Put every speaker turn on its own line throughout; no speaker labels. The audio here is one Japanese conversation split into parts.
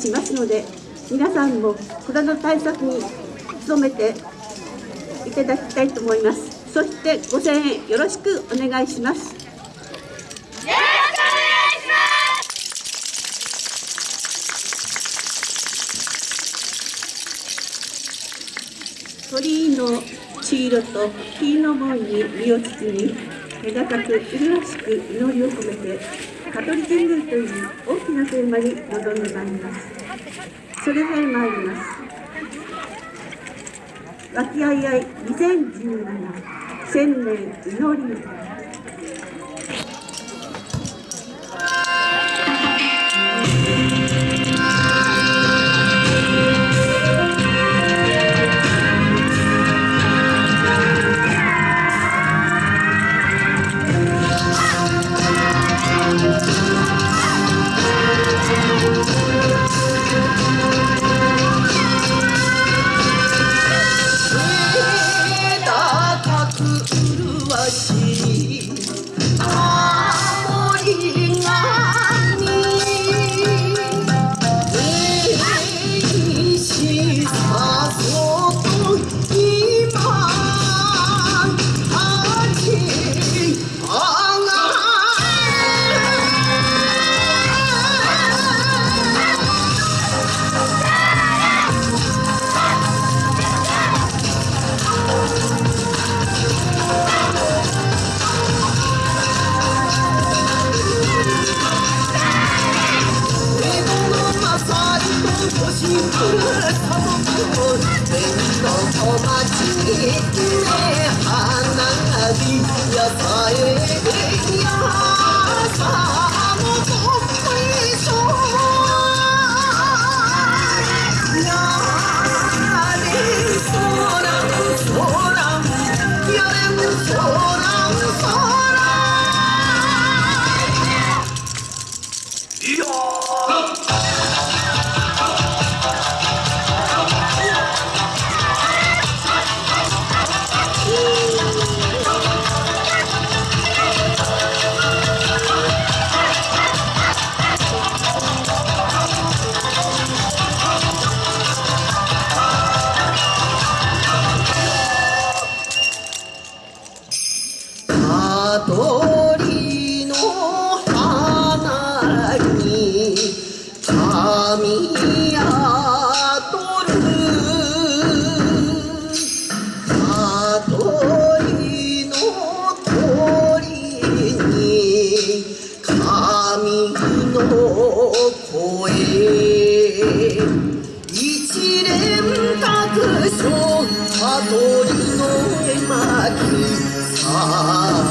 しますので皆さんもコロナ対策に努めていただきたいと思います。そしてご声援よろしくお願いします。鳥居の黄色と黄の門に身を包み手高く麗しく祈りを込めて香取神宮という大きなテーマに臨んでまいります。それでは参ります。和気あいあい2017千年祈り。
하나님 여사의 야사 香取の絵巻さ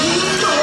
みんな!